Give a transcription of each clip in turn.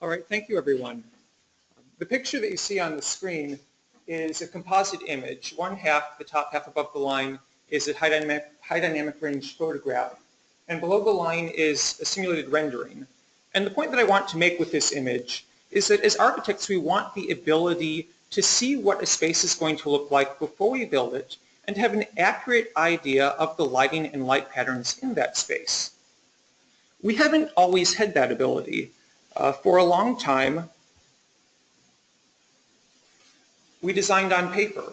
All right, thank you everyone. The picture that you see on the screen is a composite image. One half, the top half above the line, is a high dynamic, high dynamic range photograph. And below the line is a simulated rendering. And the point that I want to make with this image is that as architects, we want the ability to see what a space is going to look like before we build it and have an accurate idea of the lighting and light patterns in that space. We haven't always had that ability. Uh, for a long time, we designed on paper.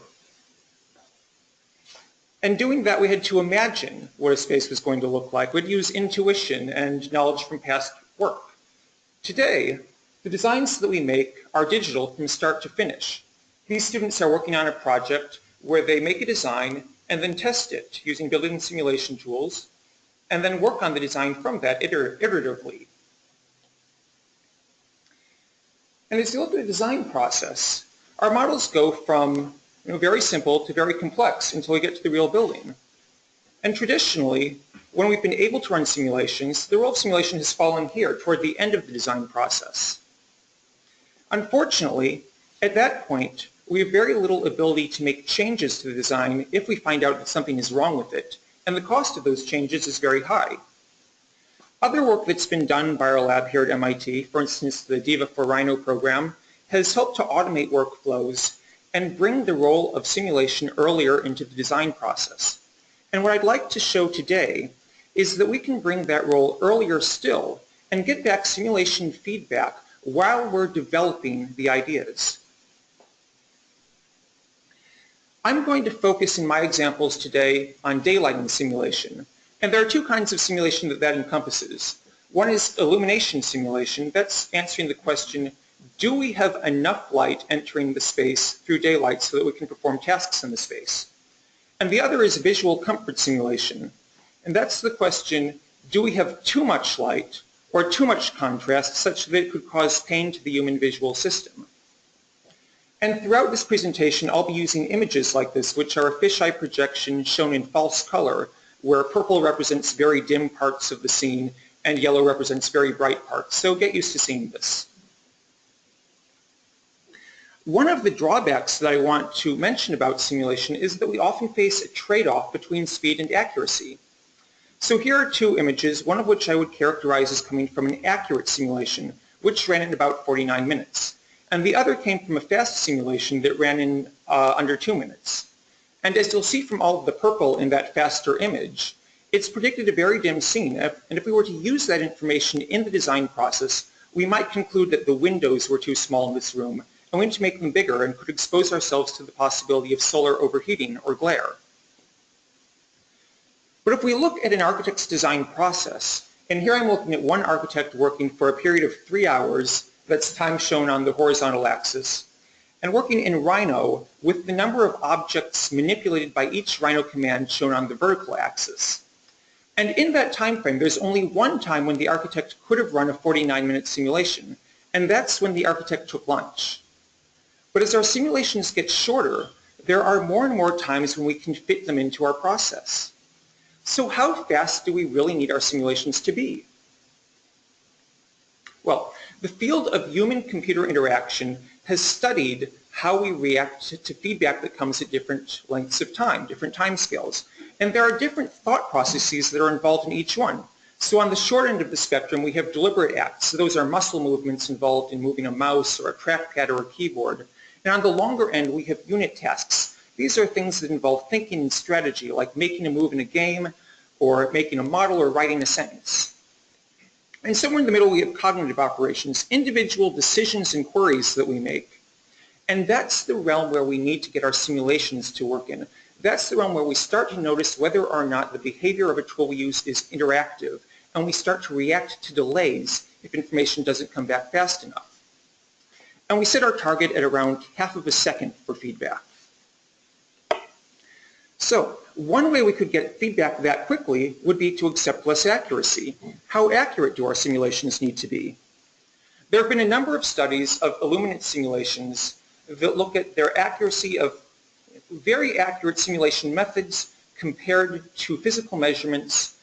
And doing that, we had to imagine what a space was going to look like. We'd use intuition and knowledge from past work. Today, the designs that we make are digital from start to finish. These students are working on a project where they make a design and then test it using building simulation tools and then work on the design from that iter iteratively. And as you look at the design process, our models go from you know, very simple to very complex until we get to the real building. And traditionally, when we've been able to run simulations, the role of simulation has fallen here toward the end of the design process. Unfortunately, at that point, we have very little ability to make changes to the design if we find out that something is wrong with it, and the cost of those changes is very high. Other work that's been done by our lab here at MIT, for instance, the DIVA for Rhino program, has helped to automate workflows and bring the role of simulation earlier into the design process. And what I'd like to show today is that we can bring that role earlier still and get back simulation feedback while we're developing the ideas. I'm going to focus in my examples today on daylighting simulation, and there are two kinds of simulation that that encompasses. One is illumination simulation. That's answering the question, do we have enough light entering the space through daylight so that we can perform tasks in the space? And the other is visual comfort simulation. And that's the question, do we have too much light or too much contrast such that it could cause pain to the human visual system? And throughout this presentation, I'll be using images like this, which are a fisheye projection shown in false color, where purple represents very dim parts of the scene and yellow represents very bright parts. So get used to seeing this. One of the drawbacks that I want to mention about simulation is that we often face a trade-off between speed and accuracy. So here are two images, one of which I would characterize as coming from an accurate simulation, which ran in about 49 minutes. And the other came from a fast simulation that ran in uh, under two minutes. And as you'll see from all of the purple in that faster image, it's predicted a very dim scene. And if we were to use that information in the design process, we might conclude that the windows were too small in this room, and we need to make them bigger and could expose ourselves to the possibility of solar overheating or glare. But if we look at an architect's design process, and here I'm looking at one architect working for a period of three hours, that's time shown on the horizontal axis, and working in Rhino with the number of objects manipulated by each Rhino command shown on the vertical axis. And in that time frame, there's only one time when the architect could have run a 49-minute simulation, and that's when the architect took lunch. But as our simulations get shorter, there are more and more times when we can fit them into our process. So how fast do we really need our simulations to be? Well, the field of human-computer interaction has studied how we react to feedback that comes at different lengths of time, different time scales. And there are different thought processes that are involved in each one. So on the short end of the spectrum, we have deliberate acts. So those are muscle movements involved in moving a mouse or a trackpad or a keyboard. And on the longer end, we have unit tasks. These are things that involve thinking and strategy, like making a move in a game, or making a model, or writing a sentence. And somewhere in the middle, we have cognitive operations, individual decisions and queries that we make. And that's the realm where we need to get our simulations to work in. That's the realm where we start to notice whether or not the behavior of a tool we use is interactive, and we start to react to delays if information doesn't come back fast enough. And we set our target at around half of a second for feedback. So one way we could get feedback that quickly would be to accept less accuracy. How accurate do our simulations need to be? There have been a number of studies of illuminance simulations that look at their accuracy of very accurate simulation methods compared to physical measurements.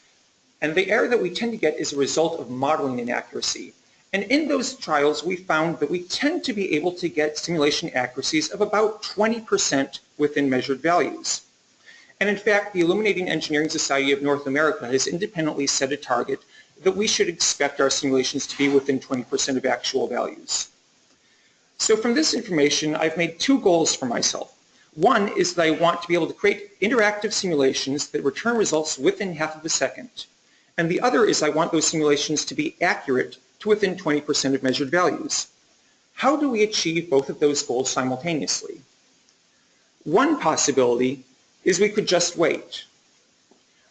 And the error that we tend to get is a result of modeling inaccuracy. And in those trials, we found that we tend to be able to get simulation accuracies of about 20% within measured values. And in fact, the Illuminating Engineering Society of North America has independently set a target that we should expect our simulations to be within 20% of actual values. So from this information, I've made two goals for myself. One is that I want to be able to create interactive simulations that return results within half of a second. And the other is I want those simulations to be accurate to within 20% of measured values. How do we achieve both of those goals simultaneously? One possibility is we could just wait.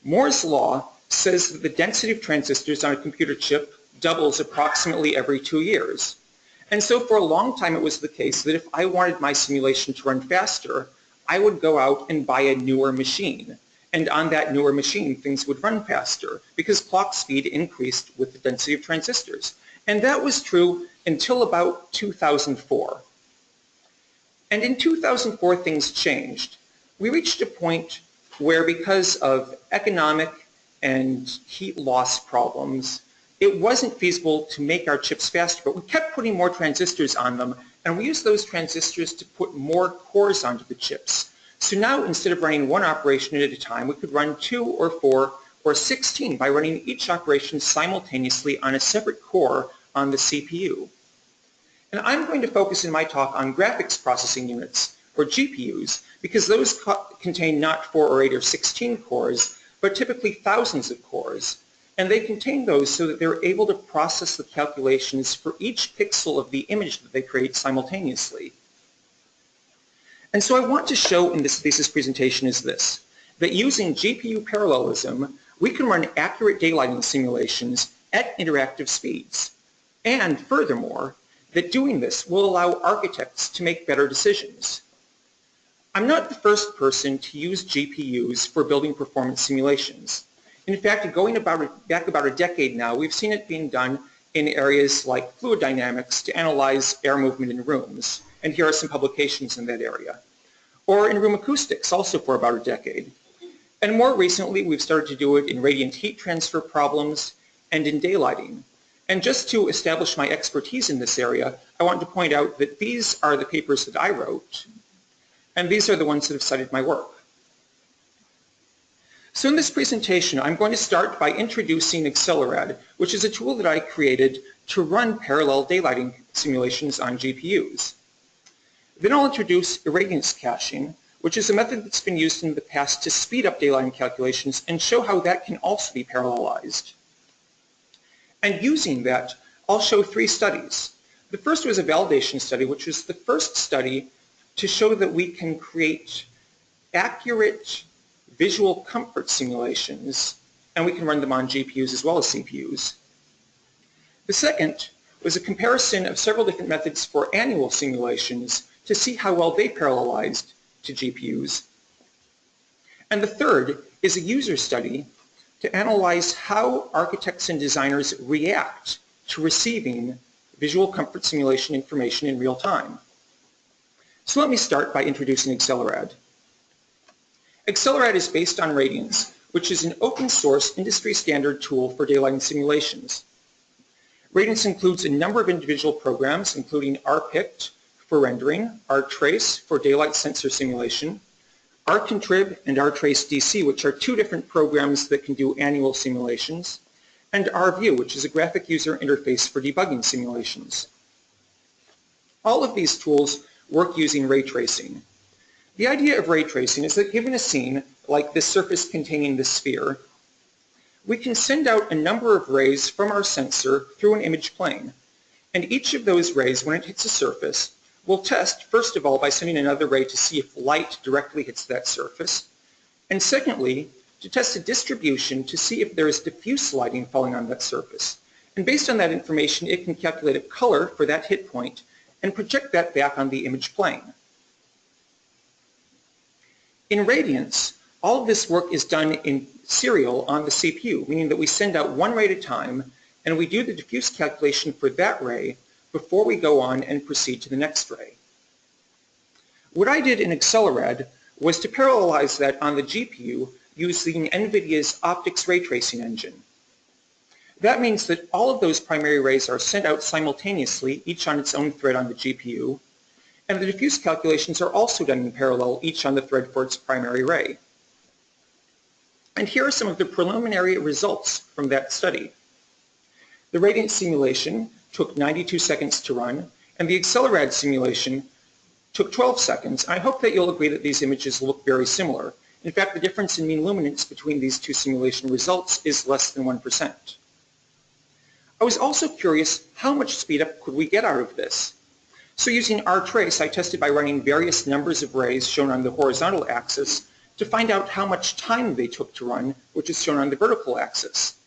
Moore's law says that the density of transistors on a computer chip doubles approximately every two years. And so for a long time it was the case that if I wanted my simulation to run faster, I would go out and buy a newer machine. And on that newer machine, things would run faster because clock speed increased with the density of transistors. And that was true until about 2004. And in 2004, things changed. We reached a point where because of economic and heat loss problems, it wasn't feasible to make our chips faster, but we kept putting more transistors on them, and we used those transistors to put more cores onto the chips. So now instead of running one operation at a time, we could run two or four or 16 by running each operation simultaneously on a separate core on the CPU. And I'm going to focus in my talk on graphics processing units, GPUs, because those co contain not 4 or 8 or 16 cores, but typically thousands of cores. And they contain those so that they're able to process the calculations for each pixel of the image that they create simultaneously. And so I want to show in this thesis presentation is this, that using GPU parallelism, we can run accurate daylighting simulations at interactive speeds. And furthermore, that doing this will allow architects to make better decisions. I'm not the first person to use GPUs for building performance simulations. In fact, going about, back about a decade now, we've seen it being done in areas like fluid dynamics to analyze air movement in rooms. And here are some publications in that area. Or in room acoustics, also for about a decade. And more recently, we've started to do it in radiant heat transfer problems and in daylighting. And just to establish my expertise in this area, I want to point out that these are the papers that I wrote, and these are the ones that have cited my work. So in this presentation, I'm going to start by introducing Accelerad, which is a tool that I created to run parallel daylighting simulations on GPUs. Then I'll introduce irradiance caching, which is a method that's been used in the past to speed up daylighting calculations and show how that can also be parallelized. And using that, I'll show three studies. The first was a validation study, which was the first study to show that we can create accurate visual comfort simulations, and we can run them on GPUs as well as CPUs. The second was a comparison of several different methods for annual simulations to see how well they parallelized to GPUs. And the third is a user study to analyze how architects and designers react to receiving visual comfort simulation information in real time. So let me start by introducing Accelerad. Accelerad is based on Radiance, which is an open source industry standard tool for daylighting simulations. Radiance includes a number of individual programs, including RPict for rendering, RTrace for daylight sensor simulation, RContrib and RTrace DC, which are two different programs that can do annual simulations, and RView, which is a graphic user interface for debugging simulations. All of these tools work using ray tracing. The idea of ray tracing is that given a scene, like this surface containing this sphere, we can send out a number of rays from our sensor through an image plane. And each of those rays, when it hits a surface, will test, first of all, by sending another ray to see if light directly hits that surface. And secondly, to test a distribution to see if there is diffuse lighting falling on that surface. And based on that information, it can calculate a color for that hit point and project that back on the image plane. In Radiance, all of this work is done in serial on the CPU, meaning that we send out one ray at a time and we do the diffuse calculation for that ray before we go on and proceed to the next ray. What I did in Accelerad was to parallelize that on the GPU using NVIDIA's OptiX ray tracing engine. That means that all of those primary rays are sent out simultaneously, each on its own thread on the GPU, and the diffuse calculations are also done in parallel, each on the thread for its primary ray. And here are some of the preliminary results from that study. The radiance simulation took 92 seconds to run, and the Accelerad simulation took 12 seconds. I hope that you'll agree that these images look very similar. In fact, the difference in mean luminance between these two simulation results is less than 1%. I was also curious how much speedup could we get out of this? So using rtrace, I tested by running various numbers of rays shown on the horizontal axis to find out how much time they took to run, which is shown on the vertical axis.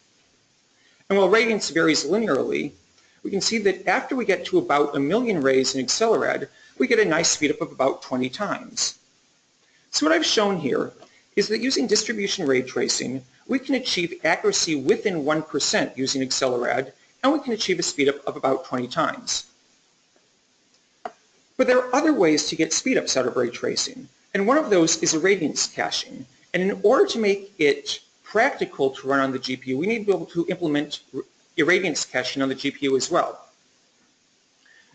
And while radiance varies linearly, we can see that after we get to about a million rays in Accelerad, we get a nice speedup of about 20 times. So what I've shown here is that using distribution ray tracing, we can achieve accuracy within 1% using Accelerad, and we can achieve a speedup of about 20 times. But there are other ways to get speedups out of ray tracing, and one of those is irradiance caching. And in order to make it practical to run on the GPU, we need to be able to implement irradiance caching on the GPU as well.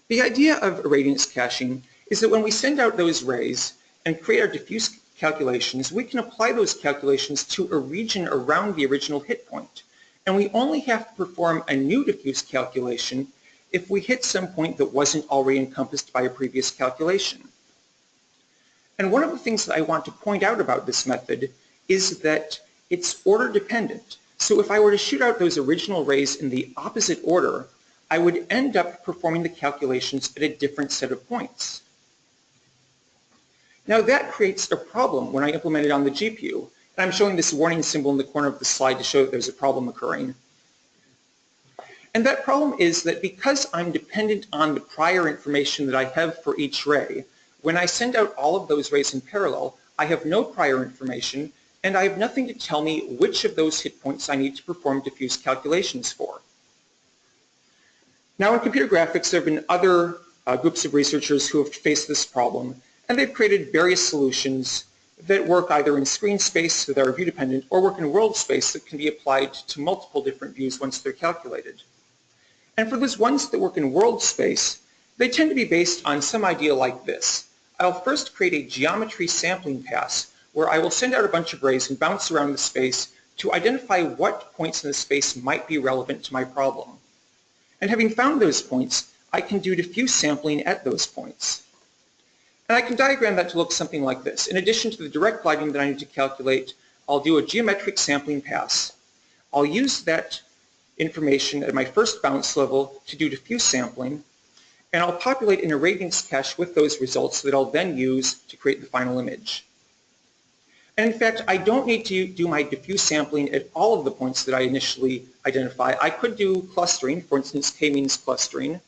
The idea of irradiance caching is that when we send out those rays and create our diffuse calculations, we can apply those calculations to a region around the original hit point. And we only have to perform a new diffuse calculation if we hit some point that wasn't already encompassed by a previous calculation. And one of the things that I want to point out about this method is that it's order dependent. So if I were to shoot out those original rays in the opposite order, I would end up performing the calculations at a different set of points. Now that creates a problem when I implement it on the GPU. I'm showing this warning symbol in the corner of the slide to show that there's a problem occurring. And that problem is that because I'm dependent on the prior information that I have for each ray, when I send out all of those rays in parallel, I have no prior information and I have nothing to tell me which of those hit points I need to perform diffuse calculations for. Now in computer graphics, there have been other uh, groups of researchers who have faced this problem, and they've created various solutions that work either in screen space that are view dependent or work in world space that can be applied to multiple different views once they're calculated. And for those ones that work in world space, they tend to be based on some idea like this. I'll first create a geometry sampling pass where I will send out a bunch of rays and bounce around the space to identify what points in the space might be relevant to my problem. And having found those points, I can do diffuse sampling at those points. And I can diagram that to look something like this. In addition to the direct lighting that I need to calculate, I'll do a geometric sampling pass. I'll use that information at my first bounce level to do diffuse sampling, and I'll populate an irradiance cache with those results that I'll then use to create the final image. And in fact, I don't need to do my diffuse sampling at all of the points that I initially identify. I could do clustering, for instance, k-means clustering,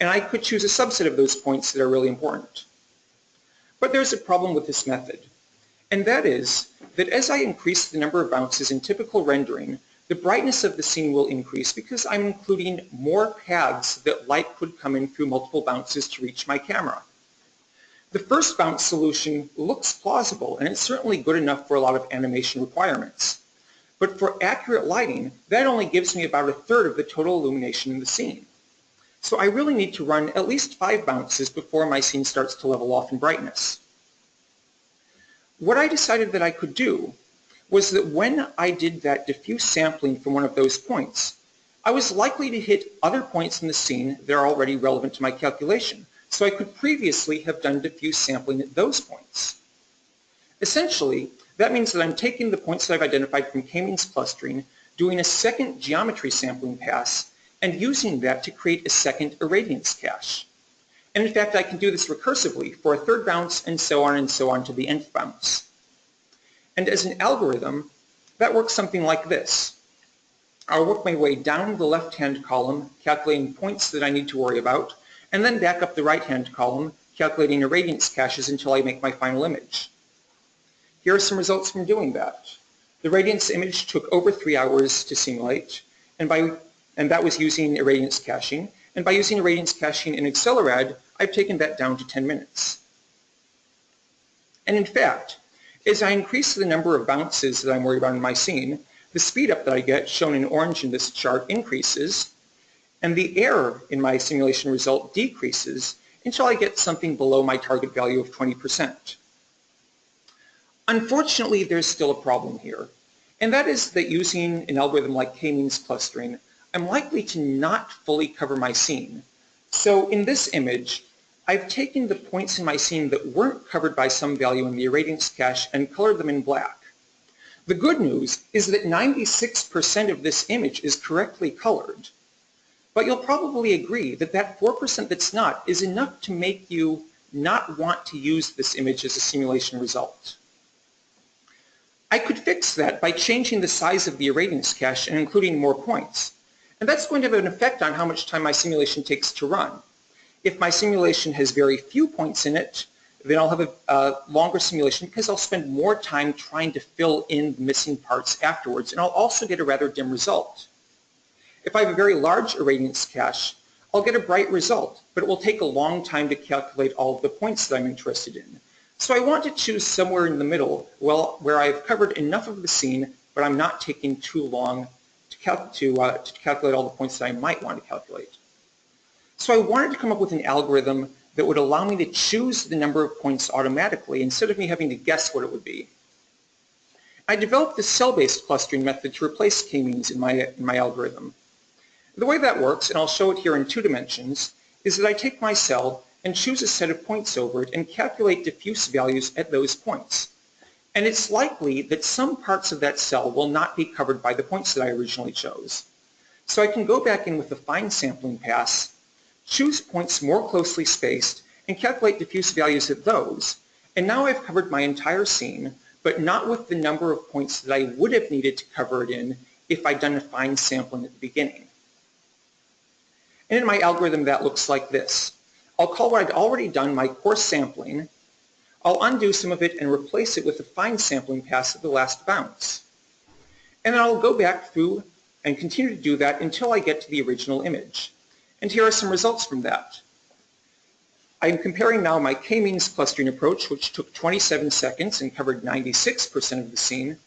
and I could choose a subset of those points that are really important. But there's a problem with this method, and that is that as I increase the number of bounces in typical rendering, the brightness of the scene will increase because I'm including more paths that light could come in through multiple bounces to reach my camera. The first bounce solution looks plausible and it's certainly good enough for a lot of animation requirements. But for accurate lighting, that only gives me about a third of the total illumination in the scene. So I really need to run at least five bounces before my scene starts to level off in brightness. What I decided that I could do was that when I did that diffuse sampling from one of those points, I was likely to hit other points in the scene that are already relevant to my calculation. So I could previously have done diffuse sampling at those points. Essentially, that means that I'm taking the points that I've identified from k-means clustering, doing a second geometry sampling pass, and using that to create a second irradiance cache. And in fact, I can do this recursively for a third bounce and so on and so on to the nth bounce. And as an algorithm, that works something like this. I'll work my way down the left-hand column, calculating points that I need to worry about, and then back up the right-hand column, calculating irradiance caches until I make my final image. Here are some results from doing that. The radiance image took over three hours to simulate, and, by, and that was using irradiance caching. And by using irradiance caching in Accelerad, I've taken that down to 10 minutes. And in fact, as I increase the number of bounces that I'm worried about in my scene, the speed up that I get, shown in orange in this chart, increases, and the error in my simulation result decreases until I get something below my target value of 20%. Unfortunately, there's still a problem here, and that is that using an algorithm like k-means clustering, I'm likely to not fully cover my scene. So in this image, I've taken the points in my scene that weren't covered by some value in the irradiance cache and colored them in black. The good news is that 96% of this image is correctly colored. But you'll probably agree that that 4% that's not is enough to make you not want to use this image as a simulation result. I could fix that by changing the size of the irradiance cache and including more points. And that's going to have an effect on how much time my simulation takes to run. If my simulation has very few points in it, then I'll have a, a, longer simulation because I'll spend more time trying to fill in missing parts afterwards, and I'll also get a rather dim result. If I have a very large irradiance cache, I'll get a bright result, but it will take a long time to calculate all of the points that I'm interested in. So I want to choose somewhere in the middle well, where I've covered enough of the scene, but I'm not taking too long cal to, uh, to calculate all the points that I might want to calculate. So I wanted to come up with an algorithm that would allow me to choose the number of points automatically instead of me having to guess what it would be. I developed the cell-based clustering method to replace k-means in my, in my algorithm. The way that works, and I'll show it here in two dimensions, is that I take my cell and choose a set of points over it and calculate diffuse values at those points. And it's likely that some parts of that cell will not be covered by the points that I originally chose. So I can go back in with the fine sampling pass choose points more closely spaced, and calculate diffuse values at those. And now I've covered my entire scene, but not with the number of points that I would have needed to cover it in if I'd done a fine sampling at the beginning. And in my algorithm, that looks like this. I'll call what I'd already done my coarse sampling. I'll undo some of it and replace it with a fine sampling pass at the last bounce. And then I'll go back through and continue to do that until I get to the original image. And here are some results from that. I'm comparing now my k-means clustering approach, which took 27 seconds and covered 96% of the scene,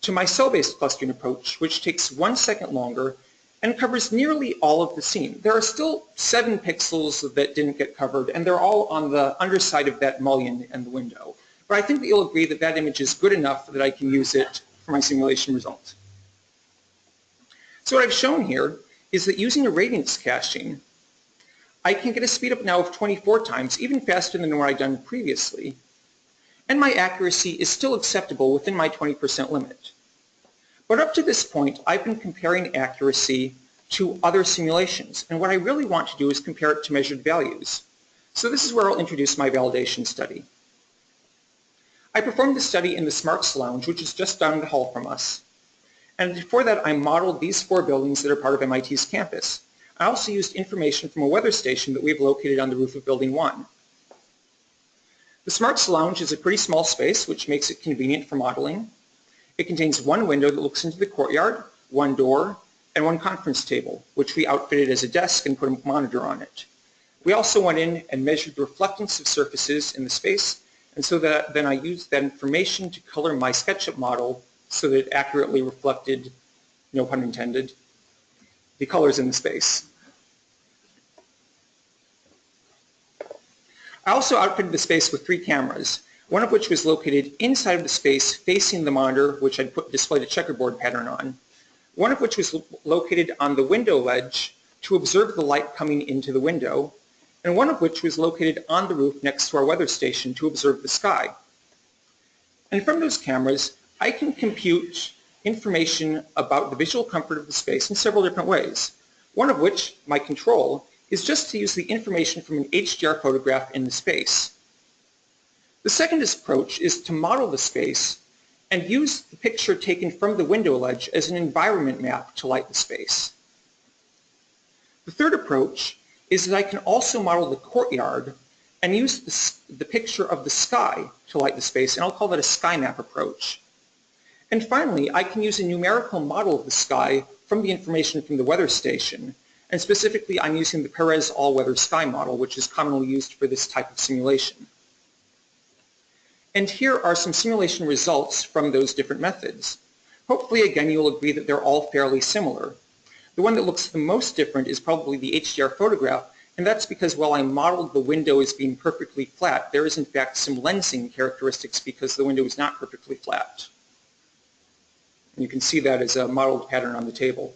to my cell-based clustering approach, which takes one second longer and covers nearly all of the scene. There are still seven pixels that didn't get covered, and they're all on the underside of that mullion in the window. But I think that you'll agree that that image is good enough that I can use it for my simulation results. So what I've shown here is that using irradiance caching, I can get a speed up now of 24 times, even faster than what I'd done previously, and my accuracy is still acceptable within my 20% limit. But up to this point, I've been comparing accuracy to other simulations, and what I really want to do is compare it to measured values. So this is where I'll introduce my validation study. I performed the study in the Smarts Lounge, which is just down the hall from us. And before that, I modeled these four buildings that are part of MIT's campus. I also used information from a weather station that we've located on the roof of Building 1. The Smarts Lounge is a pretty small space, which makes it convenient for modeling. It contains one window that looks into the courtyard, one door, and one conference table, which we outfitted as a desk and put a monitor on it. We also went in and measured the reflectance of surfaces in the space, and so that then I used that information to color my SketchUp model so that it accurately reflected, no pun intended, the colors in the space. I also outfitted the space with three cameras, one of which was located inside of the space facing the monitor, which I'd put, displayed a checkerboard pattern on, one of which was located on the window ledge to observe the light coming into the window, and one of which was located on the roof next to our weather station to observe the sky. And from those cameras, I can compute information about the visual comfort of the space in several different ways, one of which, my control, is just to use the information from an HDR photograph in the space. The second approach is to model the space and use the picture taken from the window ledge as an environment map to light the space. The third approach is that I can also model the courtyard and use the, the picture of the sky to light the space, and I'll call that a sky map approach. And finally, I can use a numerical model of the sky from the information from the weather station. And specifically, I'm using the Perez all-weather sky model, which is commonly used for this type of simulation. And here are some simulation results from those different methods. Hopefully, again, you'll agree that they're all fairly similar. The one that looks the most different is probably the HDR photograph, and that's because while I modeled the window as being perfectly flat, there is in fact some lensing characteristics because the window is not perfectly flat. And you can see that as a modeled pattern on the table.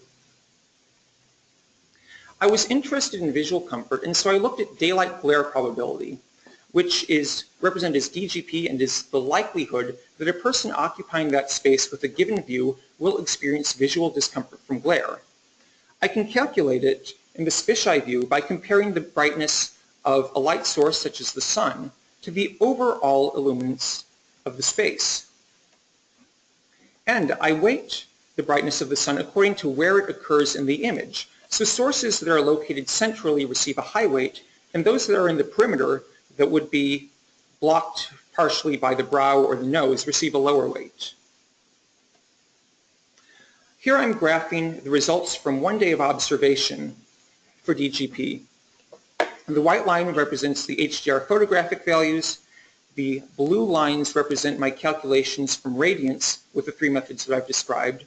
I was interested in visual comfort, and so I looked at daylight glare probability, which is represented as DGP and is the likelihood that a person occupying that space with a given view will experience visual discomfort from glare. I can calculate it in the fisheye view by comparing the brightness of a light source such as the sun to the overall illuminance of the space. And I weight the brightness of the sun according to where it occurs in the image. So sources that are located centrally receive a high weight, and those that are in the perimeter that would be blocked partially by the brow or the nose receive a lower weight. Here I'm graphing the results from one day of observation for DGP. And the white line represents the HDR photographic values. The blue lines represent my calculations from radiance with the three methods that I've described.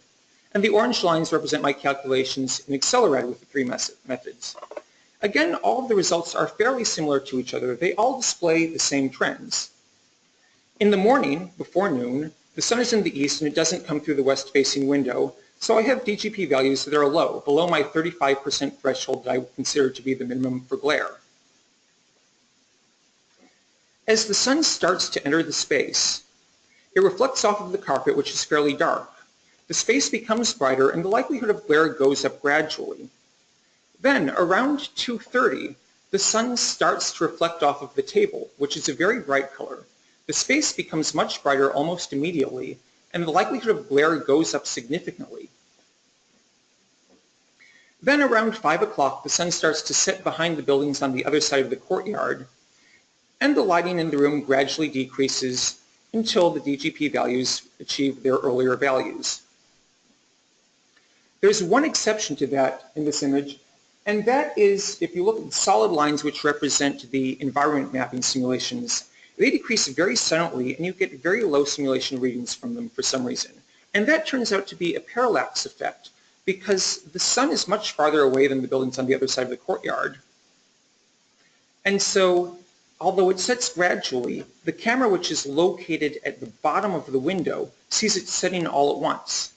And the orange lines represent my calculations in Accelerad with the three methods. Again, all of the results are fairly similar to each other. They all display the same trends. In the morning, before noon, the sun is in the east and it doesn't come through the west-facing window, so I have DGP values that are low, below my 35% threshold that I would consider to be the minimum for glare. As the sun starts to enter the space, it reflects off of the carpet, which is fairly dark. The space becomes brighter and the likelihood of glare goes up gradually. Then, around 2.30, the sun starts to reflect off of the table, which is a very bright color. The space becomes much brighter almost immediately, and the likelihood of glare goes up significantly. Then around 5 o'clock, the sun starts to set behind the buildings on the other side of the courtyard, and the lighting in the room gradually decreases until the DGP values achieve their earlier values. There's one exception to that in this image, and that is if you look at the solid lines which represent the environment mapping simulations, they decrease very silently and you get very low simulation readings from them for some reason. And that turns out to be a parallax effect because the sun is much farther away than the buildings on the other side of the courtyard. And so, although it sets gradually, the camera which is located at the bottom of the window sees it setting all at once.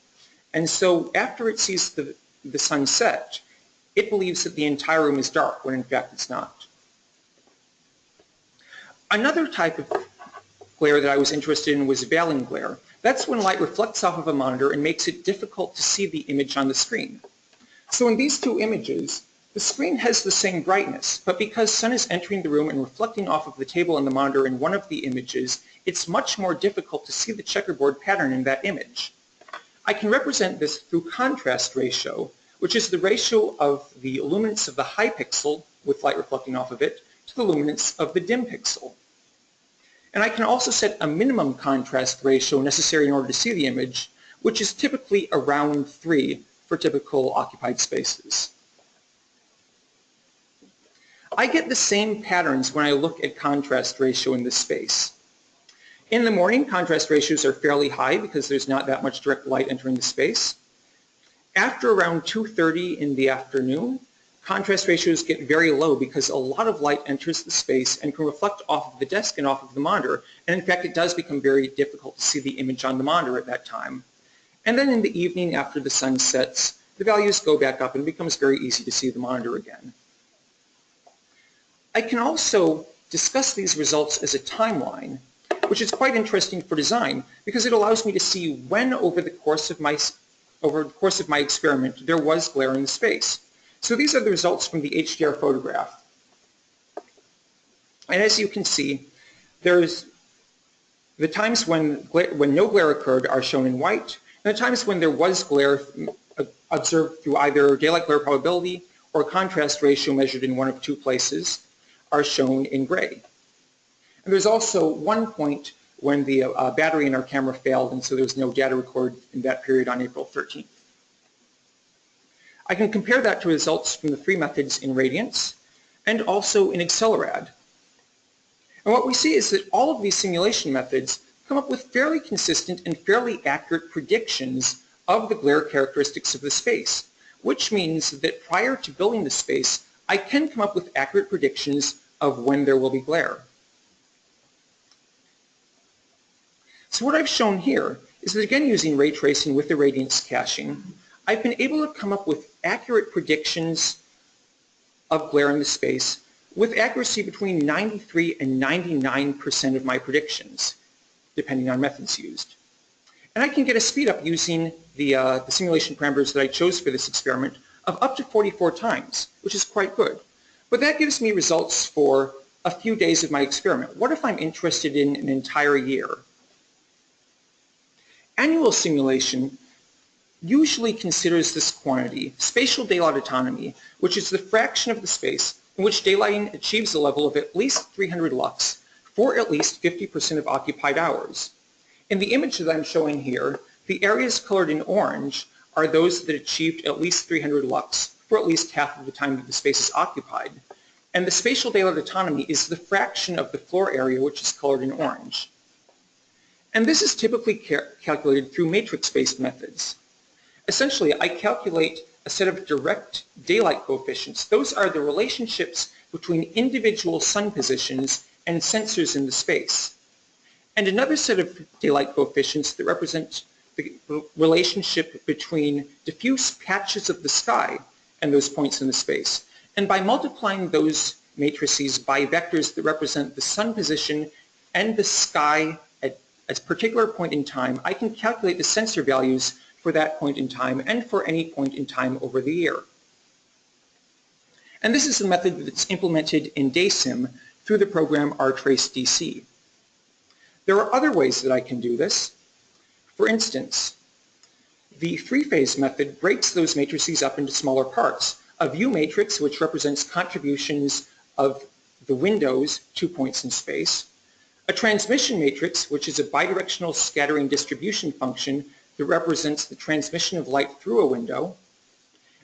And so after it sees the, the sun set, it believes that the entire room is dark when in fact it's not. Another type of glare that I was interested in was veiling glare. That's when light reflects off of a monitor and makes it difficult to see the image on the screen. So in these two images, the screen has the same brightness, but because sun is entering the room and reflecting off of the table and the monitor in one of the images, it's much more difficult to see the checkerboard pattern in that image. I can represent this through contrast ratio, which is the ratio of the luminance of the high pixel with light reflecting off of it to the luminance of the dim pixel. And I can also set a minimum contrast ratio necessary in order to see the image, which is typically around 3 for typical occupied spaces. I get the same patterns when I look at contrast ratio in this space. In the morning, contrast ratios are fairly high because there's not that much direct light entering the space. After around 2.30 in the afternoon, contrast ratios get very low because a lot of light enters the space and can reflect off of the desk and off of the monitor. And in fact, it does become very difficult to see the image on the monitor at that time. And then in the evening after the sun sets, the values go back up and it becomes very easy to see the monitor again. I can also discuss these results as a timeline, which is quite interesting for design because it allows me to see when over the course of my over the course of my experiment there was glare in space. So these are the results from the HDR photograph. And as you can see, there's the times when, when no glare occurred are shown in white, and the times when there was glare uh, observed through either daylight glare probability or contrast ratio measured in one of two places are shown in gray. And there's also one point when the uh, battery in our camera failed, and so there was no data recorded in that period on April 13th. I can compare that to results from the three methods in Radiance and also in Accelerad. And what we see is that all of these simulation methods come up with fairly consistent and fairly accurate predictions of the glare characteristics of the space, which means that prior to building the space, I can come up with accurate predictions of when there will be glare. So what I've shown here is that again using ray tracing with the radiance caching, I've been able to come up with accurate predictions of glare in the space with accuracy between 93 and 99% of my predictions, depending on methods used. And I can get a speed up using the, uh, the simulation parameters that I chose for this experiment of up to 44 times, which is quite good. But that gives me results for a few days of my experiment. What if I'm interested in an entire year? Annual simulation usually considers this quantity, spatial daylight autonomy, which is the fraction of the space in which daylighting achieves a level of at least 300 lux for at least 50% of occupied hours. In the image that I'm showing here, the areas colored in orange are those that achieved at least 300 lux for at least half of the time that the space is occupied. And the spatial daylight autonomy is the fraction of the floor area which is colored in orange. And this is typically calculated through matrix-based methods. Essentially, I calculate a set of direct daylight coefficients. Those are the relationships between individual sun positions and sensors in the space. And another set of daylight coefficients that represent the relationship between diffuse patches of the sky and those points in the space. And by multiplying those matrices by vectors that represent the sun position and the sky at a particular point in time, I can calculate the sensor values for that point in time and for any point in time over the year. And this is the method that's implemented in DaySim through the program RTrace-DC. There are other ways that I can do this. For instance, the three-phase method breaks those matrices up into smaller parts. A view matrix, which represents contributions of the windows, two points in space. A transmission matrix, which is a bidirectional scattering distribution function that represents the transmission of light through a window,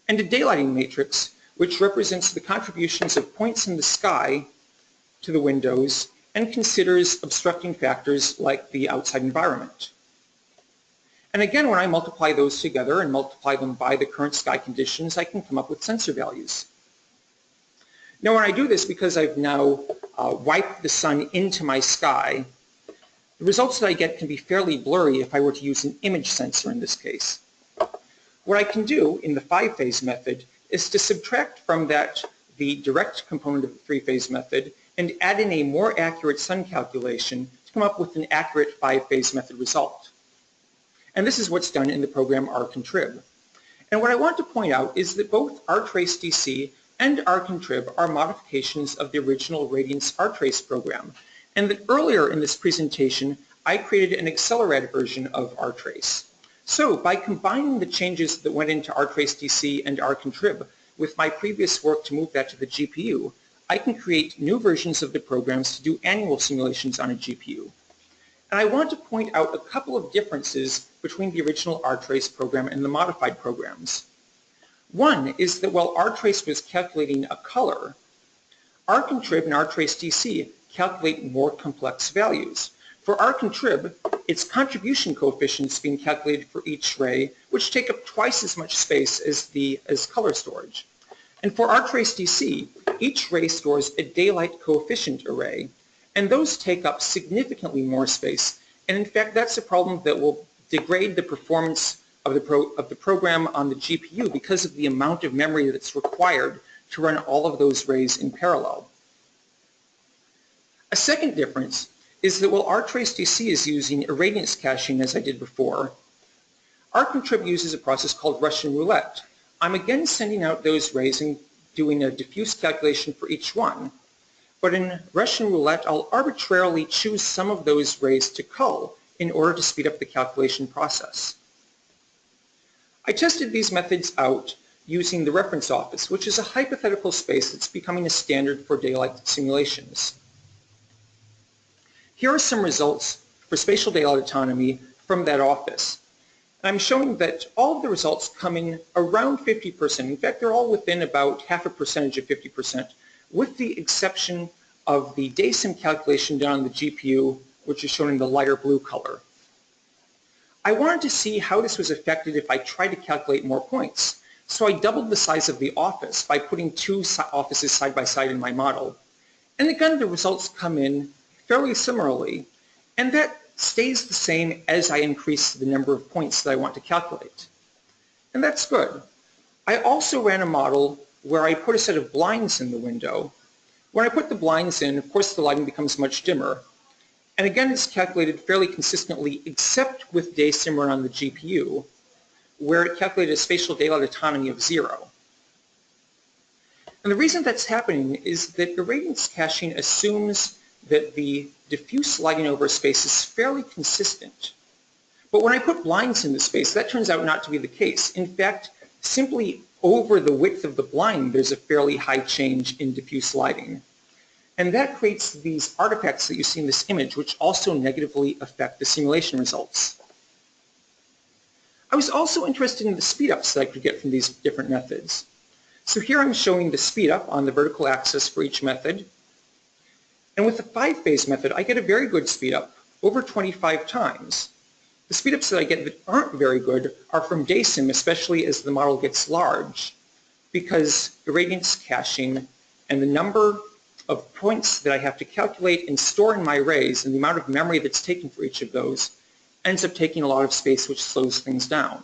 and a daylighting matrix, which represents the contributions of points in the sky to the windows and considers obstructing factors like the outside environment. And again, when I multiply those together and multiply them by the current sky conditions, I can come up with sensor values. Now when I do this, because I've now uh, wiped the sun into my sky, the results that I get can be fairly blurry if I were to use an image sensor in this case. What I can do in the five-phase method is to subtract from that the direct component of the three-phase method and add in a more accurate sun calculation to come up with an accurate five-phase method result. And this is what's done in the program rcontrib. And what I want to point out is that both rtrace-DC and rcontrib are modifications of the original Radiance rtrace program, and that earlier in this presentation, I created an accelerated version of rtrace. So by combining the changes that went into rtrace-DC and rcontrib with my previous work to move that to the GPU, I can create new versions of the programs to do annual simulations on a GPU. And I want to point out a couple of differences between the original rtrace program and the modified programs. One is that while rtrace was calculating a color, rcontrib and rtrace-DC calculate more complex values. For rcontrib, its contribution coefficients being calculated for each ray, which take up twice as much space as, the, as color storage. And for rtrace-DC, each ray stores a daylight coefficient array, and those take up significantly more space. And in fact, that's a problem that will degrade the performance of the, pro, of the program on the GPU because of the amount of memory that's required to run all of those rays in parallel. A second difference is that while rtrace-DC is using irradiance caching as I did before, rcontrib uses a process called Russian roulette. I'm again sending out those rays and doing a diffuse calculation for each one. But in Russian roulette, I'll arbitrarily choose some of those rays to cull in order to speed up the calculation process. I tested these methods out using the reference office, which is a hypothetical space that's becoming a standard for daylight simulations. Here are some results for spatial daylight autonomy from that office. And I'm showing that all of the results come in around 50%. In fact, they're all within about half a percentage of 50%, with the exception of the DaySim calculation done on the GPU, which is shown in the lighter blue color. I wanted to see how this was affected if I tried to calculate more points. So I doubled the size of the office by putting two offices side by side in my model. And again, the results come in fairly similarly, and that stays the same as I increase the number of points that I want to calculate. And that's good. I also ran a model where I put a set of blinds in the window. When I put the blinds in, of course the lighting becomes much dimmer. And again, it's calculated fairly consistently, except with DaySim run on the GPU, where it calculated a spatial daylight autonomy of zero. And the reason that's happening is that irradiance caching assumes that the diffuse lighting over a space is fairly consistent. But when I put blinds in the space, that turns out not to be the case. In fact, simply over the width of the blind, there's a fairly high change in diffuse lighting. And that creates these artifacts that you see in this image, which also negatively affect the simulation results. I was also interested in the speedups that I could get from these different methods. So here I'm showing the speedup on the vertical axis for each method. And with the five-phase method, I get a very good speedup, over 25 times. The speedups that I get that aren't very good are from DaySim, especially as the model gets large, because irradiance caching and the number of points that I have to calculate and store in my arrays and the amount of memory that's taken for each of those ends up taking a lot of space which slows things down.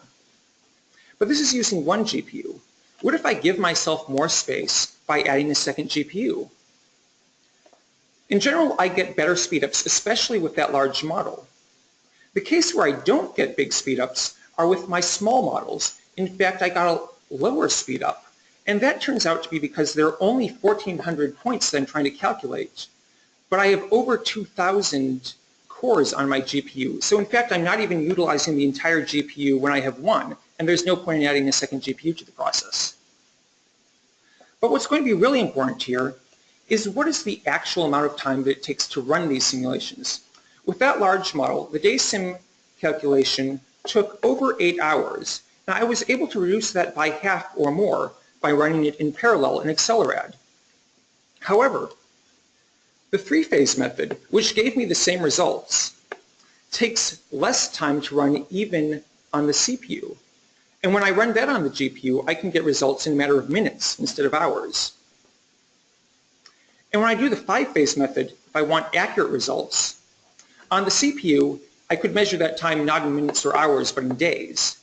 But this is using one GPU. What if I give myself more space by adding a second GPU? In general, I get better speedups, especially with that large model. The case where I don't get big speedups are with my small models. In fact, I got a lower speedup. And that turns out to be because there are only 1,400 points that I'm trying to calculate. But I have over 2,000 cores on my GPU. So in fact, I'm not even utilizing the entire GPU when I have one. And there's no point in adding a second GPU to the process. But what's going to be really important here is what is the actual amount of time that it takes to run these simulations. With that large model, the DaySim calculation took over eight hours. Now I was able to reduce that by half or more by running it in parallel in Accelerad. However, the three-phase method, which gave me the same results, takes less time to run even on the CPU. And when I run that on the GPU, I can get results in a matter of minutes instead of hours. And when I do the five-phase method, if I want accurate results, on the CPU, I could measure that time not in minutes or hours, but in days.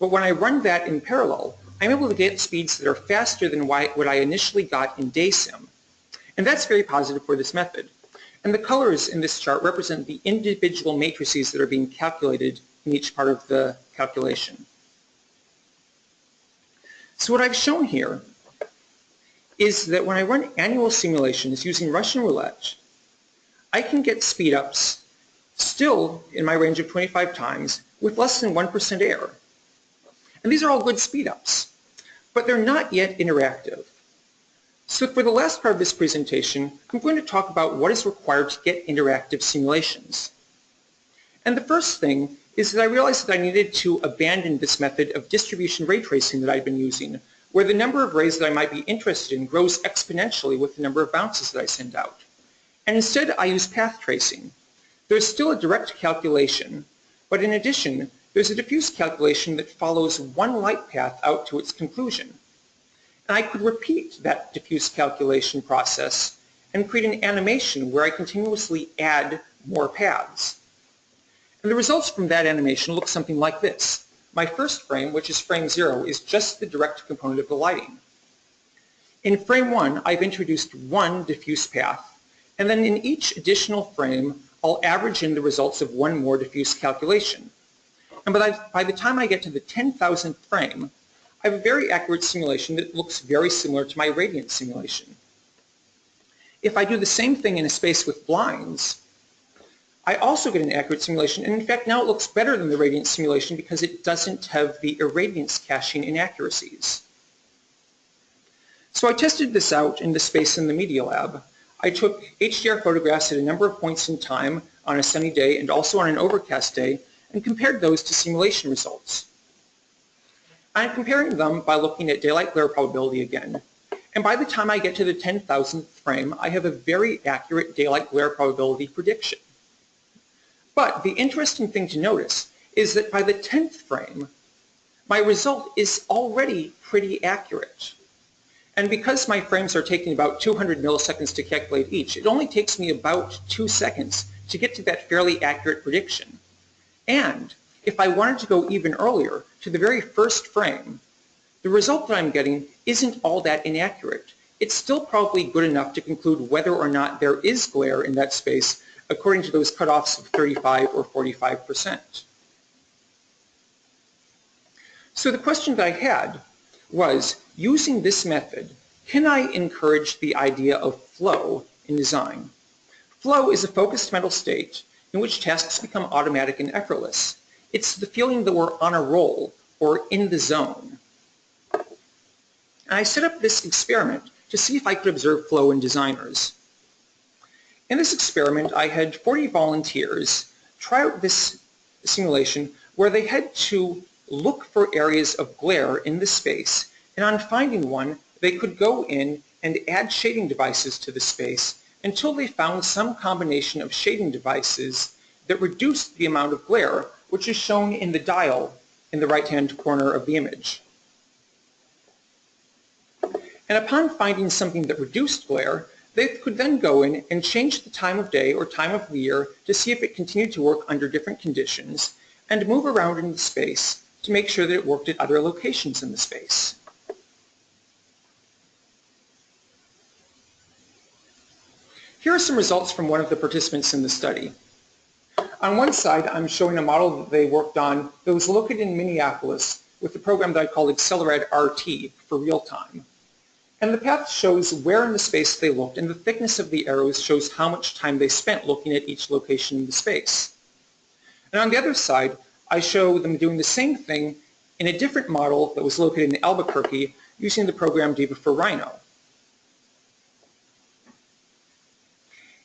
But when I run that in parallel, I'm able to get speeds that are faster than what I initially got in DaySim. And that's very positive for this method. And the colors in this chart represent the individual matrices that are being calculated in each part of the calculation. So what I've shown here is that when I run annual simulations using Russian roulette, I can get speedups still in my range of 25 times with less than 1% error. And these are all good speedups, but they're not yet interactive. So for the last part of this presentation, I'm going to talk about what is required to get interactive simulations. And the first thing is that I realized that I needed to abandon this method of distribution ray tracing that I've been using, where the number of rays that I might be interested in grows exponentially with the number of bounces that I send out. And instead, I use path tracing. There's still a direct calculation, but in addition, there's a diffuse calculation that follows one light path out to its conclusion. And I could repeat that diffuse calculation process and create an animation where I continuously add more paths. And the results from that animation look something like this. My first frame, which is frame zero, is just the direct component of the lighting. In frame one, I've introduced one diffuse path, and then in each additional frame, I'll average in the results of one more diffuse calculation. And by, by the time I get to the 10,000th frame, I have a very accurate simulation that looks very similar to my Radiance simulation. If I do the same thing in a space with blinds, I also get an accurate simulation, and in fact now it looks better than the Radiance simulation because it doesn't have the irradiance caching inaccuracies. So I tested this out in the space in the Media Lab, I took HDR photographs at a number of points in time on a sunny day and also on an overcast day and compared those to simulation results. I'm comparing them by looking at daylight glare probability again. And by the time I get to the 10,000th frame, I have a very accurate daylight glare probability prediction. But the interesting thing to notice is that by the 10th frame, my result is already pretty accurate. And because my frames are taking about 200 milliseconds to calculate each, it only takes me about two seconds to get to that fairly accurate prediction. And if I wanted to go even earlier, to the very first frame, the result that I'm getting isn't all that inaccurate. It's still probably good enough to conclude whether or not there is glare in that space according to those cutoffs of 35 or 45 percent. So the question that I had was, using this method, can I encourage the idea of flow in design? Flow is a focused mental state in which tasks become automatic and effortless. It's the feeling that we're on a roll or in the zone. I set up this experiment to see if I could observe flow in designers. In this experiment, I had 40 volunteers try out this simulation where they had to look for areas of glare in the space, and on finding one, they could go in and add shading devices to the space until they found some combination of shading devices that reduced the amount of glare, which is shown in the dial in the right-hand corner of the image. And upon finding something that reduced glare, they could then go in and change the time of day or time of the year to see if it continued to work under different conditions and move around in the space to make sure that it worked at other locations in the space. Here are some results from one of the participants in the study. On one side, I'm showing a model that they worked on that was located in Minneapolis with the program that I call Accelerad RT for real time. And the path shows where in the space they looked, and the thickness of the arrows shows how much time they spent looking at each location in the space. And on the other side, I show them doing the same thing in a different model that was located in Albuquerque using the program Diva for Rhino.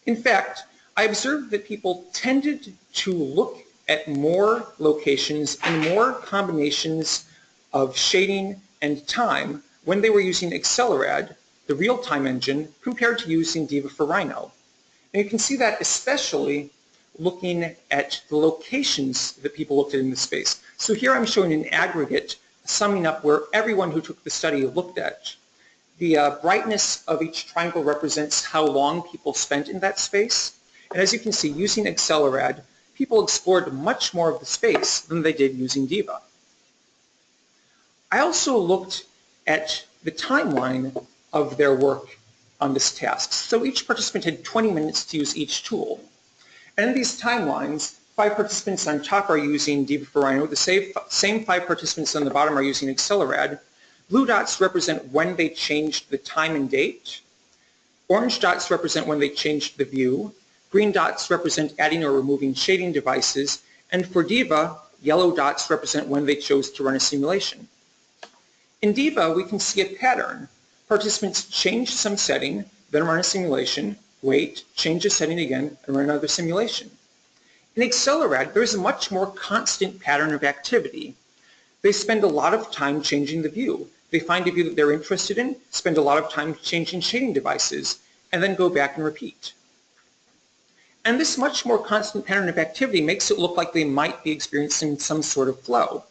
In fact, I observed that people tended to look at more locations and more combinations of shading and time when they were using Accelerad, the real-time engine, compared to using Diva for Rhino. And you can see that especially looking at the locations that people looked at in the space. So here I'm showing an aggregate summing up where everyone who took the study looked at. The uh, brightness of each triangle represents how long people spent in that space. And as you can see, using Accelerad, people explored much more of the space than they did using Diva. I also looked at the timeline of their work on this task. So each participant had 20 minutes to use each tool. And in these timelines, five participants on top are using Diva for Rhino. The same, same five participants on the bottom are using Accelerad. Blue dots represent when they changed the time and date. Orange dots represent when they changed the view. Green dots represent adding or removing shading devices. And for Diva, yellow dots represent when they chose to run a simulation. In Diva, we can see a pattern. Participants change some setting, then run a simulation, wait, change the setting again, and run another simulation. In Accelerad, there is a much more constant pattern of activity. They spend a lot of time changing the view. They find a view that they're interested in, spend a lot of time changing shading devices, and then go back and repeat. And this much more constant pattern of activity makes it look like they might be experiencing some sort of flow.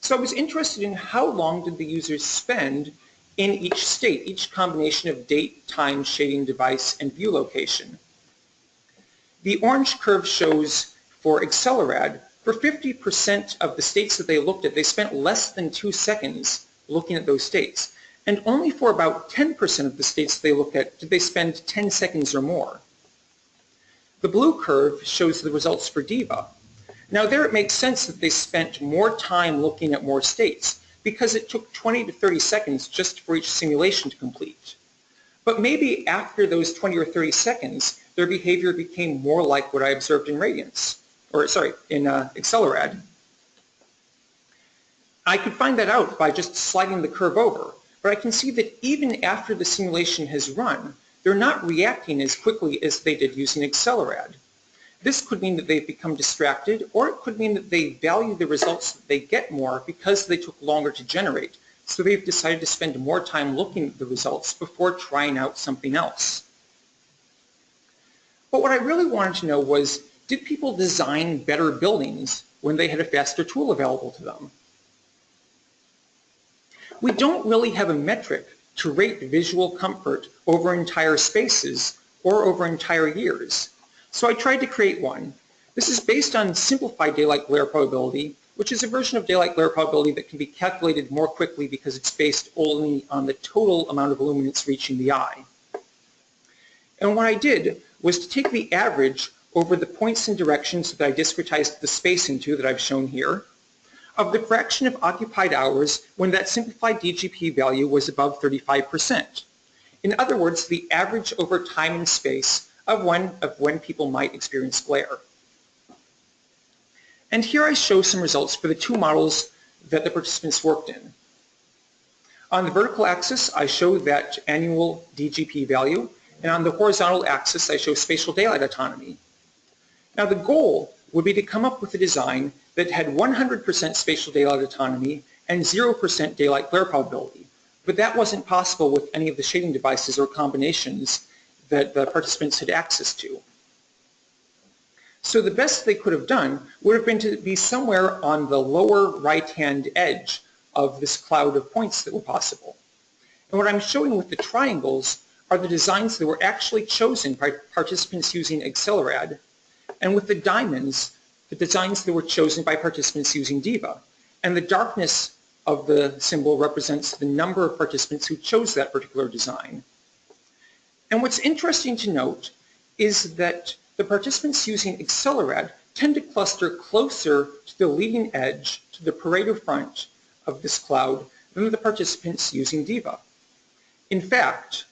So I was interested in how long did the users spend in each state, each combination of date, time, shading device, and view location. The orange curve shows for Accelerad, for 50% of the states that they looked at, they spent less than two seconds looking at those states. And only for about 10% of the states they looked at did they spend 10 seconds or more. The blue curve shows the results for DIVA. Now there it makes sense that they spent more time looking at more states because it took 20 to 30 seconds just for each simulation to complete. But maybe after those 20 or 30 seconds, their behavior became more like what I observed in Radiance, or sorry, in uh, Accelerad. I could find that out by just sliding the curve over, but I can see that even after the simulation has run, they're not reacting as quickly as they did using Accelerad. This could mean that they've become distracted, or it could mean that they value the results that they get more because they took longer to generate. So they've decided to spend more time looking at the results before trying out something else. But what I really wanted to know was, did people design better buildings when they had a faster tool available to them. We don't really have a metric to rate visual comfort over entire spaces or over entire years. So I tried to create one. This is based on simplified daylight glare probability, which is a version of daylight glare probability that can be calculated more quickly because it's based only on the total amount of illuminance reaching the eye. And what I did was to take the average over the points and directions that I discretized the space into that I've shown here, of the fraction of occupied hours when that simplified DGP value was above 35%. In other words, the average over time and space of when, of when people might experience glare. And here I show some results for the two models that the participants worked in. On the vertical axis, I show that annual DGP value, and on the horizontal axis, I show spatial daylight autonomy. Now the goal would be to come up with a design that had 100% spatial daylight autonomy and 0% daylight glare probability. But that wasn't possible with any of the shading devices or combinations that the participants had access to. So the best they could have done would have been to be somewhere on the lower right-hand edge of this cloud of points that were possible. And what I'm showing with the triangles are the designs that were actually chosen by participants using Accelerad, and with the diamonds, the designs that were chosen by participants using DIVA. And the darkness of the symbol represents the number of participants who chose that particular design. And what's interesting to note is that the participants using Accelerad tend to cluster closer to the leading edge, to the Pareto front of this cloud, than the participants using DIVA. In fact,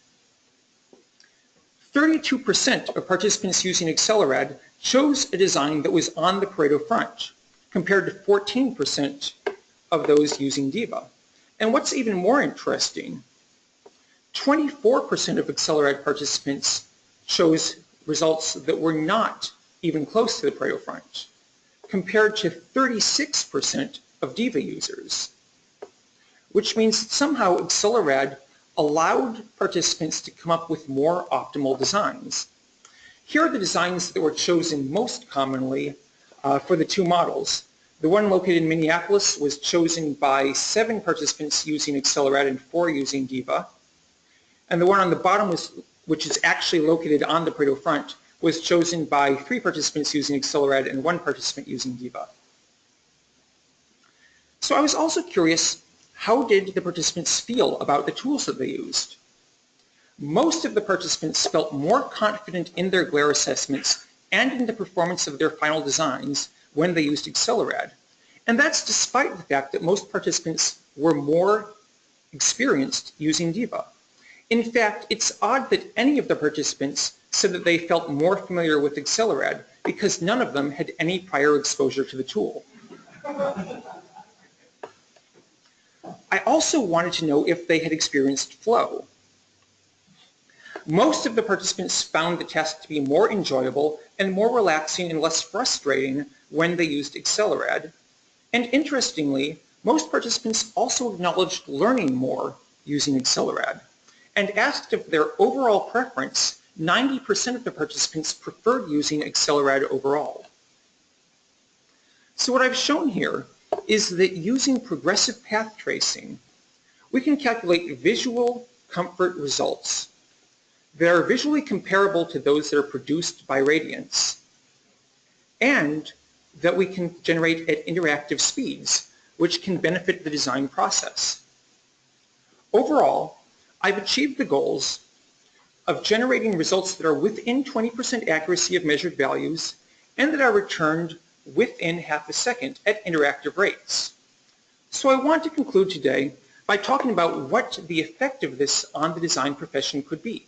32% of participants using Accelerad chose a design that was on the Pareto front, compared to 14% of those using DIVA. And what's even more interesting, 24% of Accelerad participants chose results that were not even close to the Pareto front, compared to 36% of DIVA users, which means that somehow Accelerad allowed participants to come up with more optimal designs. Here are the designs that were chosen most commonly uh, for the two models. The one located in Minneapolis was chosen by seven participants using Accelerad and four using DIVA. And the one on the bottom, was, which is actually located on the Pareto front, was chosen by three participants using Accelerad and one participant using DIVA. So I was also curious, how did the participants feel about the tools that they used? Most of the participants felt more confident in their glare assessments and in the performance of their final designs when they used Accelerad. And that's despite the fact that most participants were more experienced using DIVA. In fact, it's odd that any of the participants said that they felt more familiar with Accelerad because none of them had any prior exposure to the tool. I also wanted to know if they had experienced flow. Most of the participants found the test to be more enjoyable and more relaxing and less frustrating when they used Accelerad. And interestingly, most participants also acknowledged learning more using Accelerad. And asked of their overall preference, 90% of the participants preferred using Accelerad overall. So what I've shown here is that using progressive path tracing, we can calculate visual comfort results that are visually comparable to those that are produced by radiance, and that we can generate at interactive speeds, which can benefit the design process. Overall, I've achieved the goals of generating results that are within 20% accuracy of measured values and that are returned within half a second at interactive rates. So I want to conclude today by talking about what the effect of this on the design profession could be.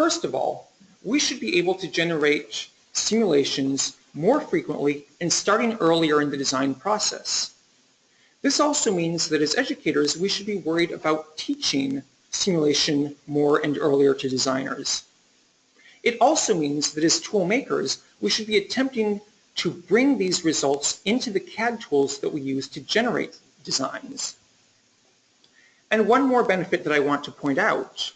First of all, we should be able to generate simulations more frequently and starting earlier in the design process. This also means that as educators, we should be worried about teaching simulation more and earlier to designers. It also means that as tool makers, we should be attempting to bring these results into the CAD tools that we use to generate designs. And one more benefit that I want to point out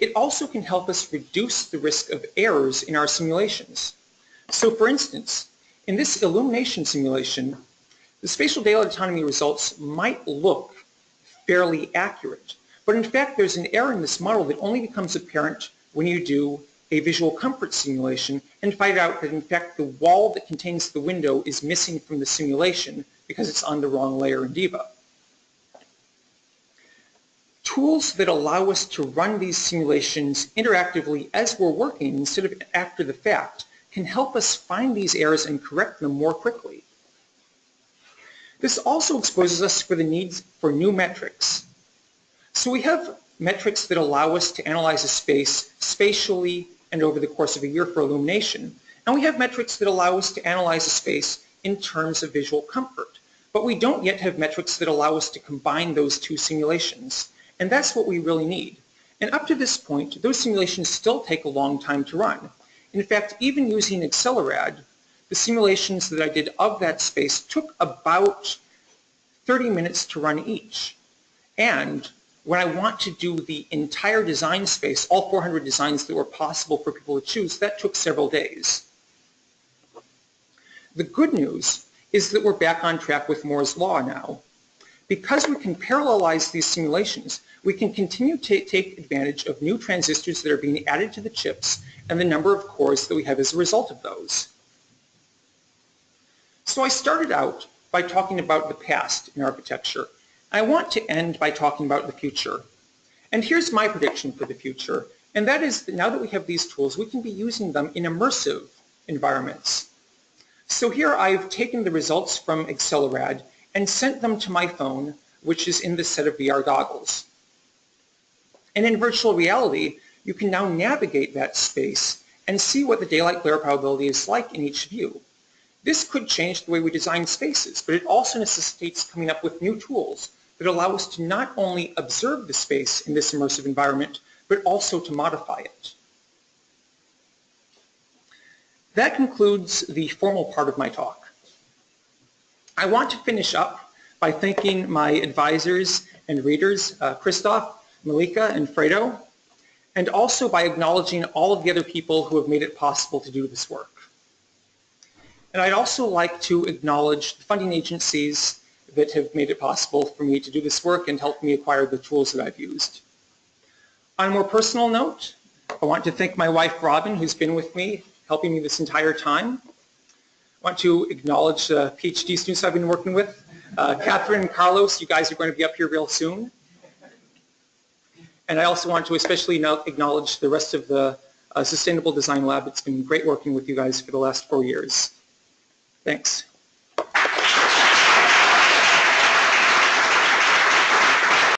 it also can help us reduce the risk of errors in our simulations. So for instance, in this illumination simulation, the spatial daylight autonomy results might look fairly accurate. But in fact, there's an error in this model that only becomes apparent when you do a visual comfort simulation and find out that in fact the wall that contains the window is missing from the simulation because it's on the wrong layer in DIVA. Tools that allow us to run these simulations interactively as we're working instead of after the fact can help us find these errors and correct them more quickly. This also exposes us for the needs for new metrics. So we have metrics that allow us to analyze a space spatially and over the course of a year for illumination. And we have metrics that allow us to analyze a space in terms of visual comfort. But we don't yet have metrics that allow us to combine those two simulations. And that's what we really need. And up to this point, those simulations still take a long time to run. In fact, even using Accelerad, the simulations that I did of that space took about 30 minutes to run each. And when I want to do the entire design space, all 400 designs that were possible for people to choose, that took several days. The good news is that we're back on track with Moore's Law now. Because we can parallelize these simulations, we can continue to take advantage of new transistors that are being added to the chips and the number of cores that we have as a result of those. So I started out by talking about the past in architecture I want to end by talking about the future. And here's my prediction for the future, and that is that now that we have these tools, we can be using them in immersive environments. So here I've taken the results from Accelerad and sent them to my phone, which is in the set of VR goggles. And in virtual reality, you can now navigate that space and see what the daylight glare probability is like in each view. This could change the way we design spaces, but it also necessitates coming up with new tools that allow us to not only observe the space in this immersive environment, but also to modify it. That concludes the formal part of my talk. I want to finish up by thanking my advisors and readers, uh, Christoph, Malika, and Fredo, and also by acknowledging all of the other people who have made it possible to do this work. And I'd also like to acknowledge the funding agencies that have made it possible for me to do this work and helped me acquire the tools that I've used. On a more personal note, I want to thank my wife Robin who's been with me helping me this entire time. I want to acknowledge the PhD students I've been working with. Uh, Catherine and Carlos, you guys are going to be up here real soon. And I also want to especially acknowledge the rest of the uh, Sustainable Design Lab. It's been great working with you guys for the last four years. Thanks.